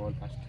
বল first